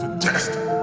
fantastic.